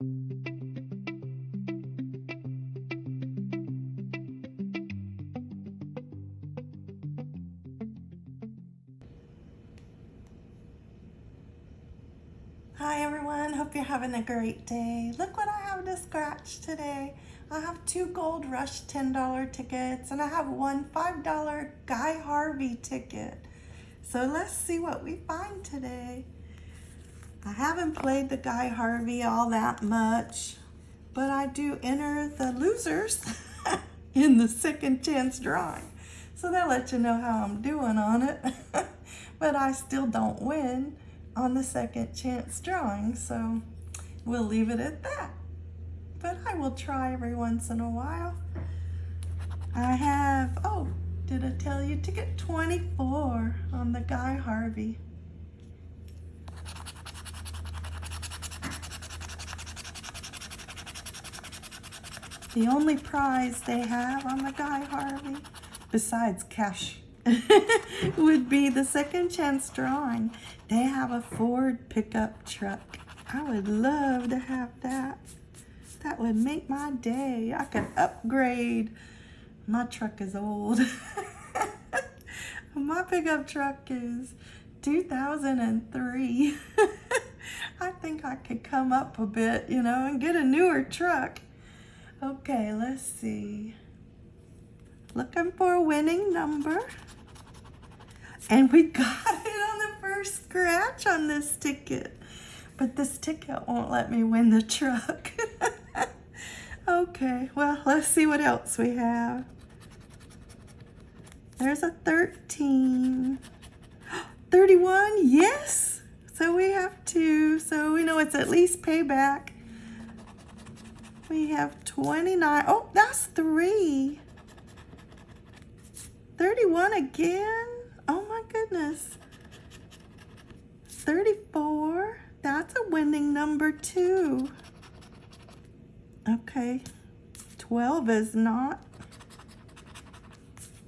Hi everyone, hope you're having a great day. Look what I have to scratch today. I have two Gold Rush $10 tickets and I have one $5 Guy Harvey ticket. So let's see what we find today. I haven't played the Guy Harvey all that much, but I do enter the losers in the second chance drawing. So that lets you know how I'm doing on it. but I still don't win on the second chance drawing, so we'll leave it at that. But I will try every once in a while. I have, oh, did I tell you, ticket 24 on the Guy Harvey. The only prize they have on the Guy Harvey, besides cash would be the second chance drawing. They have a Ford pickup truck. I would love to have that. That would make my day. I could upgrade. My truck is old. my pickup truck is 2003. I think I could come up a bit, you know, and get a newer truck. Okay, let's see. Looking for a winning number. And we got it on the first scratch on this ticket. But this ticket won't let me win the truck. okay, well, let's see what else we have. There's a 13. 31, yes! So we have two, so we know it's at least payback. We have 29. Oh, that's three. 31 again? Oh my goodness. 34. That's a winning number too. Okay. 12 is not.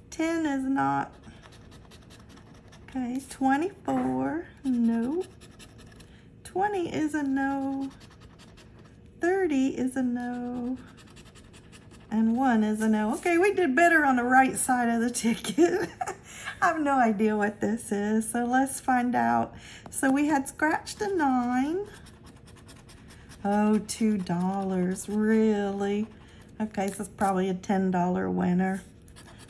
10 is not. Okay, 24, no. 20 is a no. 30 is a no. And 1 is a no. Okay, we did better on the right side of the ticket. I have no idea what this is, so let's find out. So we had scratched a nine. Oh, two dollars, really? Okay, so it's probably a $10 winner.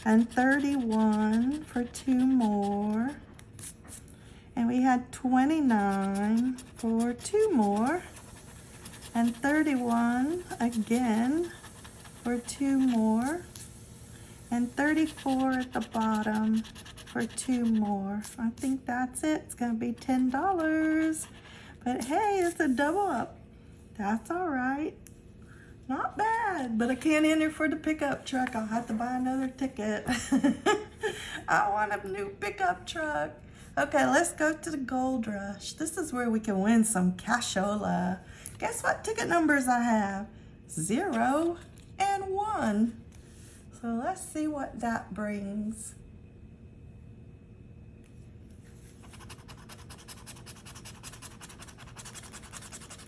And 31 for two more. And we had 29 for two more. And 31 again for two more. And 34 at the bottom for two more. I think that's it. It's going to be $10. But hey, it's a double up. That's all right. Not bad, but I can't enter for the pickup truck. I'll have to buy another ticket. I want a new pickup truck. Okay, let's go to the Gold Rush. This is where we can win some cashola. Guess what ticket numbers I have? Zero and one. So let's see what that brings.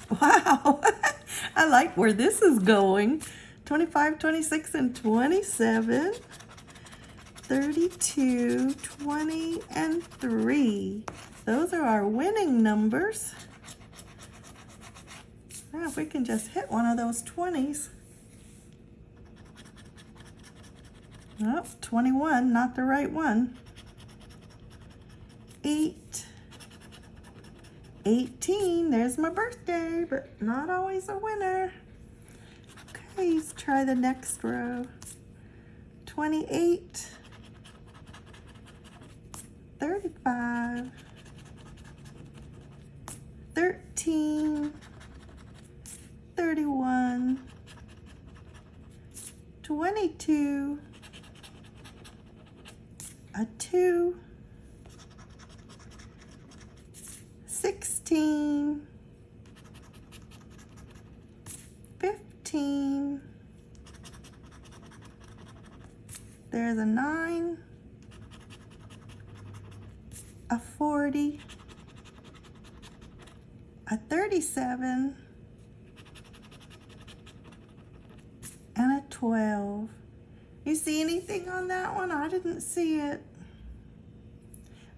Wow, I like where this is going. 25, 26, and 27. 32, 20, and 3. Those are our winning numbers. Now if we can just hit one of those 20s. Oh, 21, not the right one. 8, 18, there's my birthday, but not always a winner. Okay, let's try the next row. 28, 35, 13, 31, 22, a 2, 16, 15, there's a 9, a 40, a 37, and a 12. You see anything on that one? I didn't see it.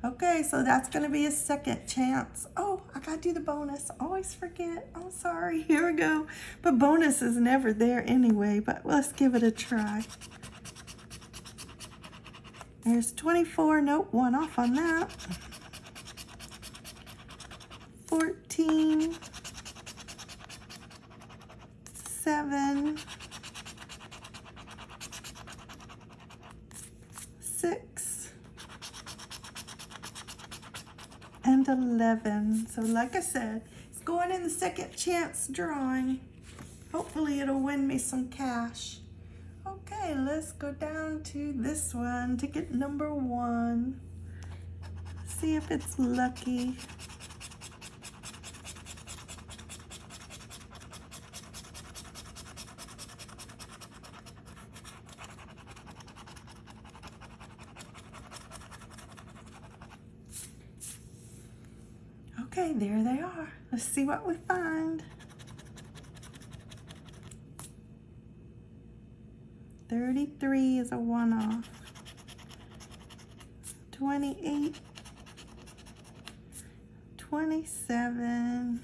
Okay, so that's gonna be a second chance. Oh, I gotta do the bonus. Always forget. I'm sorry. Here we go. But bonus is never there anyway, but let's give it a try. There's 24. Nope, one off on that. 14. 7. 6. And 11. So like I said, it's going in the second chance drawing. Hopefully it'll win me some cash. Okay, let's go down to this one, ticket number one. See if it's lucky. Okay, there they are. Let's see what we find. 33 is a one-off. 28, 27,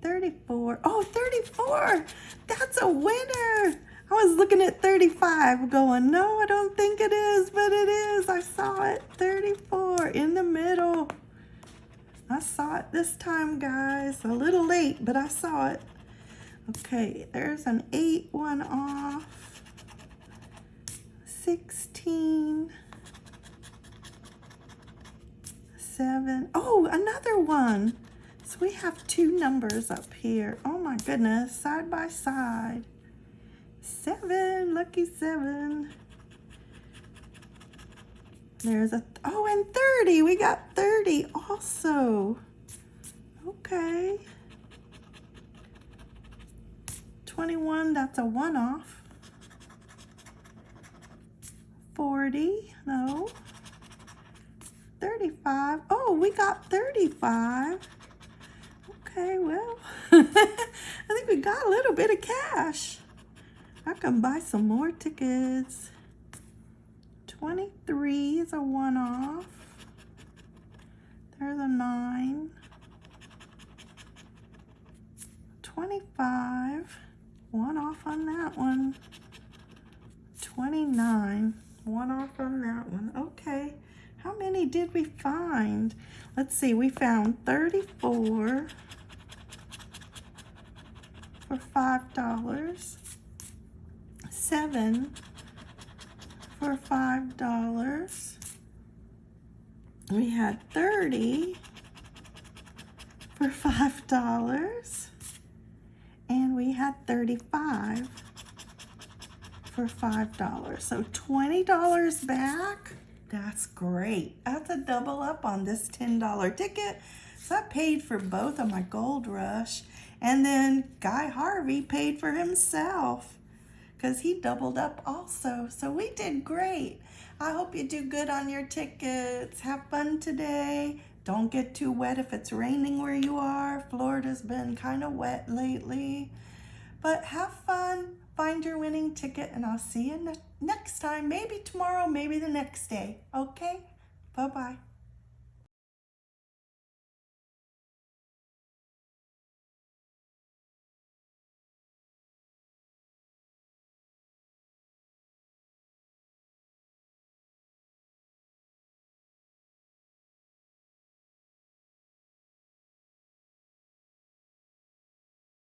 34. Oh, 34! That's a winner! I was looking at 35 going, no, I don't think it is, but it is. I saw it. 34 in the middle. I saw it this time, guys. A little late, but I saw it. Okay, there's an 8 one off. 16. 7. Oh, another one. So we have two numbers up here. Oh my goodness, side by side. 7, lucky 7. There's a, oh, and 30. We got 30 also. Okay. 21, that's a one-off. 40, no. 35, oh, we got 35. Okay, well, I think we got a little bit of cash. I can buy some more tickets. 23 is a one-off. There's a nine. 25 one off on that one. 29, one off on that one. Okay, how many did we find? Let's see, we found 34 for $5. Seven for $5. We had 30 for $5 and we had 35 for $5. So $20 back. That's great. That's a double up on this $10 ticket. So I paid for both of my Gold Rush. And then Guy Harvey paid for himself because he doubled up also. So we did great. I hope you do good on your tickets. Have fun today. Don't get too wet if it's raining where you are. Florida's been kind of wet lately. But have fun, find your winning ticket, and I'll see you ne next time. Maybe tomorrow, maybe the next day. Okay? Bye-bye.